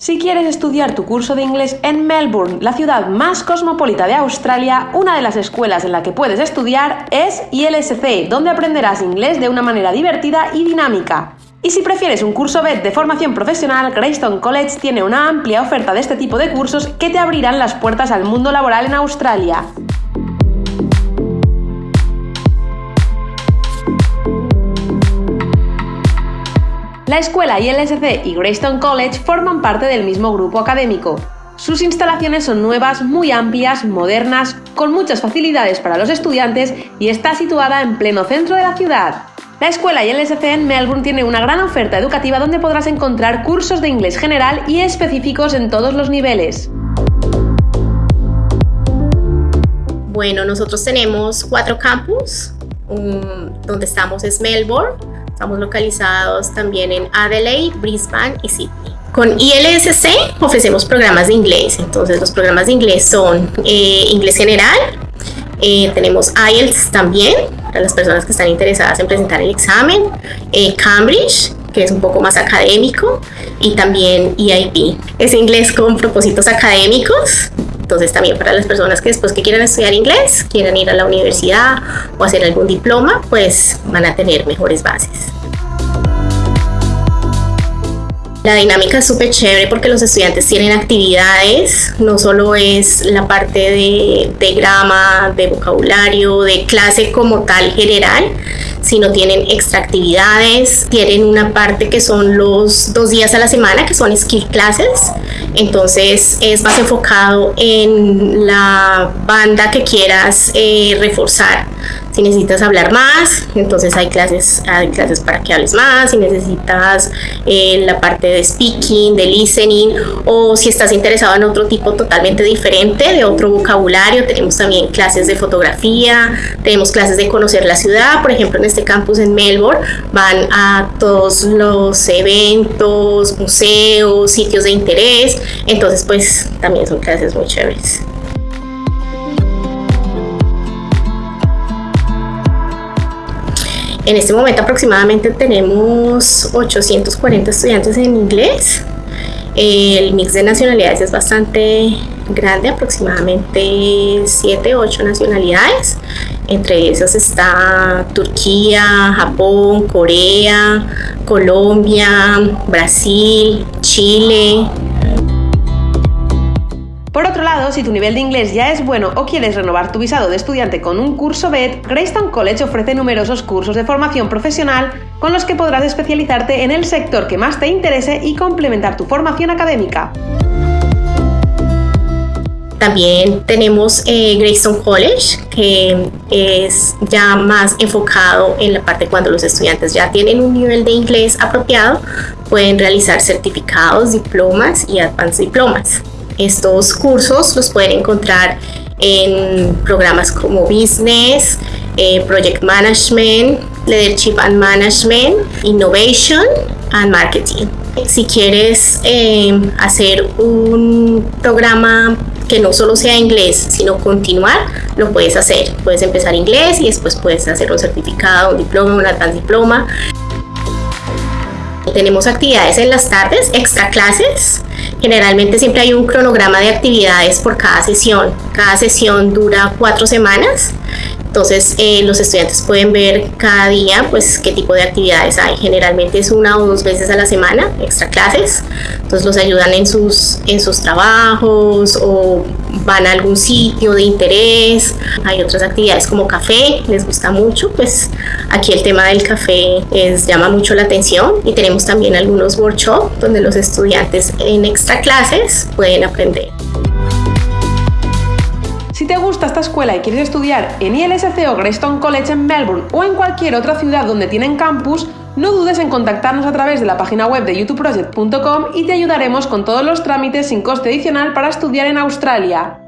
Si quieres estudiar tu curso de inglés en Melbourne, la ciudad más cosmopolita de Australia, una de las escuelas en la que puedes estudiar es ILSC, donde aprenderás inglés de una manera divertida y dinámica. Y si prefieres un curso BED de formación profesional, Greystone College tiene una amplia oferta de este tipo de cursos que te abrirán las puertas al mundo laboral en Australia. La escuela ILSC y Greystone College forman parte del mismo grupo académico. Sus instalaciones son nuevas, muy amplias, modernas, con muchas facilidades para los estudiantes y está situada en pleno centro de la ciudad. La escuela ILSC en Melbourne tiene una gran oferta educativa donde podrás encontrar cursos de inglés general y específicos en todos los niveles. Bueno, nosotros tenemos cuatro campus. donde estamos es Melbourne, Estamos localizados también en Adelaide, Brisbane y Sydney. Con ILSC ofrecemos programas de inglés. Entonces los programas de inglés son eh, inglés general, eh, tenemos IELTS también para las personas que están interesadas en presentar el examen, eh, Cambridge, que es un poco más académico, y también EIP. Es inglés con propósitos académicos, entonces también para las personas que después que quieran estudiar inglés, quieran ir a la universidad o hacer algún diploma, pues van a tener mejores bases. La dinámica es súper chévere porque los estudiantes tienen actividades, no solo es la parte de, de, grama, de vocabulario, de clase como tal general, sino tienen extra actividades, tienen una parte que son los dos días a la semana, que son skill classes, entonces es más enfocado en la banda que quieras eh, reforzar. Si necesitas hablar más, entonces hay clases, hay clases para que hables más. Si necesitas eh, la parte de speaking, de listening, o si estás interesado en otro tipo totalmente diferente, de otro vocabulario, tenemos también clases de fotografía, tenemos clases de conocer la ciudad. Por ejemplo, en este campus en Melbourne van a todos los eventos, museos, sitios de interés. Entonces, pues también son clases muy chéveres. En este momento aproximadamente tenemos 840 estudiantes en inglés. El mix de nacionalidades es bastante grande, aproximadamente 7 8 nacionalidades. Entre esas está Turquía, Japón, Corea, Colombia, Brasil, Chile, por otro lado, si tu nivel de inglés ya es bueno o quieres renovar tu visado de estudiante con un curso BED, Greystone College ofrece numerosos cursos de formación profesional con los que podrás especializarte en el sector que más te interese y complementar tu formación académica. También tenemos eh, Greystone College, que es ya más enfocado en la parte cuando los estudiantes ya tienen un nivel de inglés apropiado, pueden realizar certificados, diplomas y advanced diplomas. Estos cursos los pueden encontrar en programas como Business, eh, Project Management, Leadership and Management, Innovation and Marketing. Si quieres eh, hacer un programa que no solo sea inglés, sino continuar, lo puedes hacer. Puedes empezar inglés y después puedes hacer un certificado, un diploma, un advanced diploma. Tenemos actividades en las tardes, extra clases. Generalmente siempre hay un cronograma de actividades por cada sesión. Cada sesión dura cuatro semanas. Entonces eh, los estudiantes pueden ver cada día pues qué tipo de actividades hay. Generalmente es una o dos veces a la semana, extra clases. Entonces los ayudan en sus, en sus trabajos o van a algún sitio de interés. Hay otras actividades como café, les gusta mucho. Pues aquí el tema del café es, llama mucho la atención y tenemos también algunos workshops donde los estudiantes en extra clases pueden aprender. Te gusta esta escuela y quieres estudiar en ILSC o Greystone College en Melbourne o en cualquier otra ciudad donde tienen campus, no dudes en contactarnos a través de la página web de youtubeproject.com y te ayudaremos con todos los trámites sin coste adicional para estudiar en Australia.